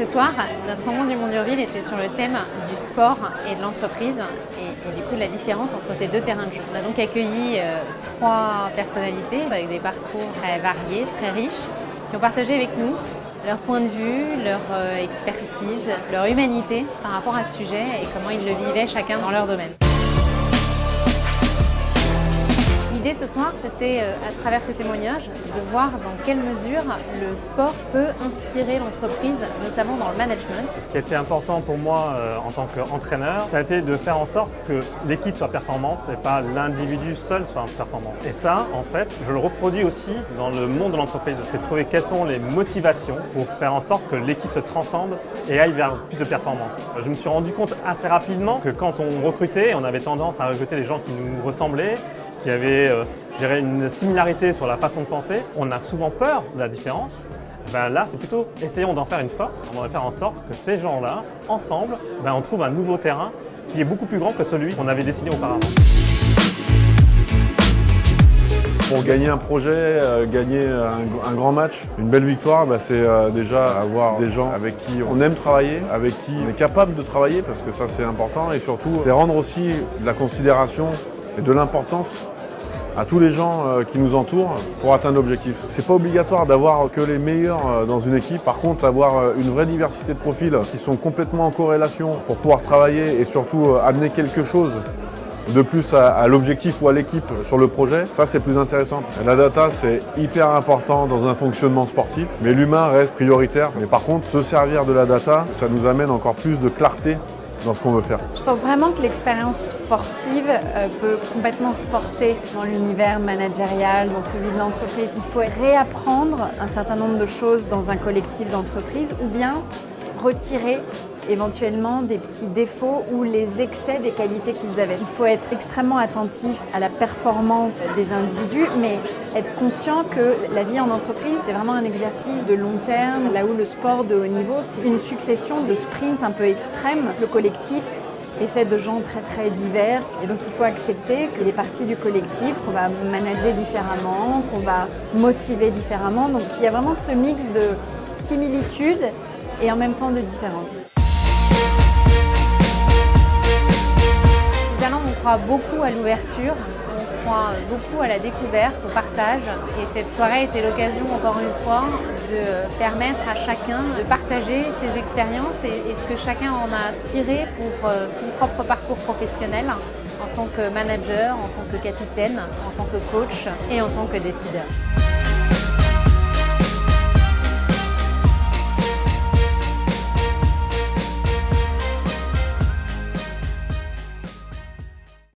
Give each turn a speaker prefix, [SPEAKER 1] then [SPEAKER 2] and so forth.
[SPEAKER 1] Ce soir, notre rencontre du Monde Urville était sur le thème du sport et de l'entreprise et, du coup de la différence entre ces deux terrains de jeu. On a donc accueilli euh, trois personnalités avec des parcours très variés, très riches, qui ont partagé avec nous leur point de vue, leur euh, expertise, leur humanité par rapport à ce sujet et comment ils le vivaient chacun dans leur domaine. L'idée ce soir, c'était euh, à travers ces témoignages de voir dans quelle mesure le sport peut inspirer l'entreprise, notamment dans le management.
[SPEAKER 2] Ce qui a été important pour moi euh, en tant qu'entraîneur, ça a été de faire en sorte que l'équipe soit performante et pas l'individu seul soit performant. Et ça, en fait, je le reproduis aussi dans le monde de l'entreprise. C'est trouver quelles sont les motivations pour faire en sorte que l'équipe se transcende et aille vers plus de performance. Je me suis rendu compte assez rapidement que quand on recrutait, on avait tendance à recruter les gens qui nous ressemblaient, qui avaient euh, une similarité sur la façon de penser. On a souvent peur de la différence. Ben là, c'est plutôt essayons d'en faire une force. On va faire en sorte que ces gens-là, ensemble, ben on trouve un nouveau terrain qui est beaucoup plus grand que celui qu'on avait dessiné auparavant.
[SPEAKER 3] Pour gagner un projet, euh, gagner un, grand match, une belle victoire, ben c'est euh, déjà avoir des gens avec qui on aime travailler, avec qui on est capable de travailler, parce que ça c'est important, et surtout c'est rendre aussi de la considération et de l'importance à tous les gens euh, qui nous entourent pour atteindre l'objectif. C'est pas obligatoire d'avoir que les meilleurs euh, dans une équipe, par contre avoir euh, une vraie diversité de profils qui sont complètement en corrélation pour pouvoir travailler et surtout amener quelque chose de plus à, l'objectif ou à l'équipe sur le projet, ça c'est plus intéressant. La data c'est hyper important dans un fonctionnement sportif, mais l'humain reste prioritaire. Mais par contre, se servir de la data, ça nous amène encore plus de clarté dans ce qu'on veut faire.
[SPEAKER 4] Je pense vraiment que l'expérience sportive euh, peut complètement se porter dans l'univers managérial, dans celui de l'entreprise. Il faut réapprendre un certain nombre de choses dans un collectif d'entreprise ou bien retirer éventuellement des petits défauts ou les excès des qualités qu'ils avaient. Il faut être extrêmement attentif à la performance des individus, mais être conscient que la vie en entreprise, c'est vraiment un exercice de long terme, là où le sport de haut niveau, c'est une succession de sprints un peu extrêmes. Le collectif est fait de gens très très divers et donc il faut accepter que les parties du collectif qu'on va manager différemment, qu'on va motiver différemment. Donc il y a vraiment ce mix de similitudes et en même temps de différences.
[SPEAKER 1] Croit beaucoup à l'ouverture, on croit beaucoup à la découverte, au partage. Et cette soirée était l'occasion, encore une fois, de permettre à chacun de partager ses expériences et, ce que chacun en a tiré pour euh, son propre parcours professionnel en tant que manager, en tant que capitaine, en tant que coach et en tant que décideur.